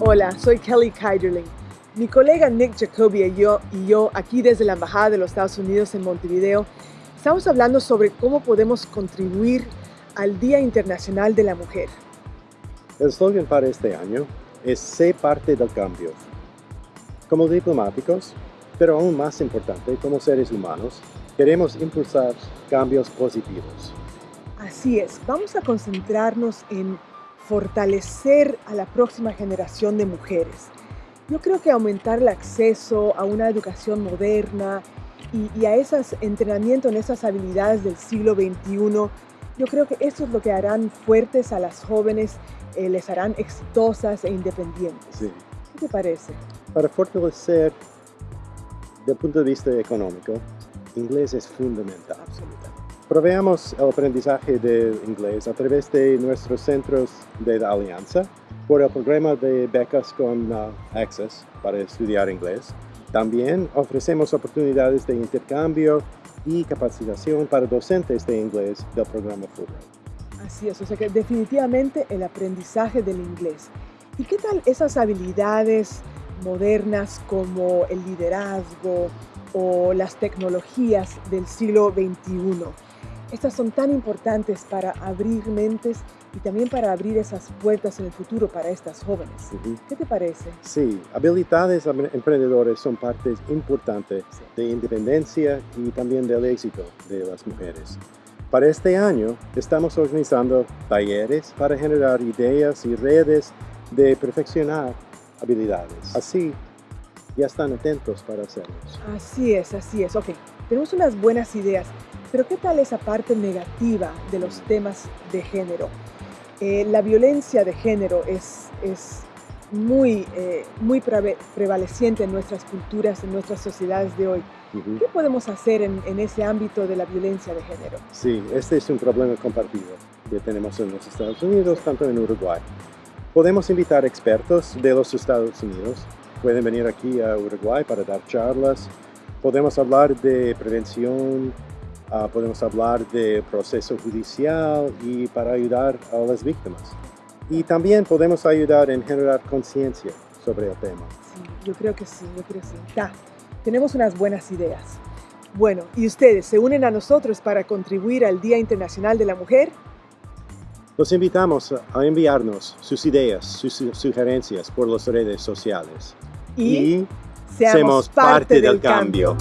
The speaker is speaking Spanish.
Hola, soy Kelly Keiderling. Mi colega Nick Jacoby y yo, y yo, aquí desde la Embajada de los Estados Unidos en Montevideo, estamos hablando sobre cómo podemos contribuir al Día Internacional de la Mujer. El slogan para este año es Sé parte del cambio. Como diplomáticos, pero aún más importante, como seres humanos, queremos impulsar cambios positivos. Así es, vamos a concentrarnos en fortalecer a la próxima generación de mujeres yo creo que aumentar el acceso a una educación moderna y, a ese entrenamiento en esas habilidades del siglo XXI, yo creo que eso es lo que harán fuertes a las jóvenes, eh, les harán exitosas e independientes. Sí. ¿Qué te parece? Para fortalecer, desde el punto de vista económico, inglés es fundamental. Absolutamente. Proveamos el aprendizaje de inglés a través de nuestros centros de alianza por el programa de becas con uh, Access para estudiar inglés. También ofrecemos oportunidades de intercambio y capacitación para docentes de inglés del programa Fulbright. Así es, o sea que definitivamente el aprendizaje del inglés. ¿Y qué tal esas habilidades modernas como el liderazgo o las tecnologías del siglo XXI? Estas son tan importantes para abrir mentes y también para abrir esas puertas en el futuro para estas jóvenes. ¿Qué te parece? Sí, habilidades emprendedores son partes importantes de independencia y también del éxito de las mujeres. Para este año estamos organizando talleres para generar ideas y redes de perfeccionar habilidades. Así, ya están atentos para hacerlos. Así es, así es. Ok, tenemos unas buenas ideas, pero ¿qué tal esa parte negativa de los temas de género? Eh, la violencia de género es, es muy, eh, muy prevaleciente en nuestras culturas, en nuestras sociedades de hoy. ¿Qué podemos hacer en, en, ese ámbito de la violencia de género? Sí, este es un problema compartido que tenemos en los Estados Unidos, tanto en Uruguay. Podemos invitar expertos de los Estados Unidos, pueden venir aquí a Uruguay para dar charlas, podemos hablar de prevención, Ah, podemos hablar de proceso judicial y para ayudar a las víctimas. Y también podemos ayudar en generar conciencia sobre el tema. Sí, yo creo que sí, yo creo que sí. Ya, tenemos unas buenas ideas. Bueno, ¿y ustedes se unen a nosotros para contribuir al Día Internacional de la Mujer? Los invitamos a enviarnos sus ideas, sus sugerencias por las redes sociales. Y, seamos, parte, del, cambio.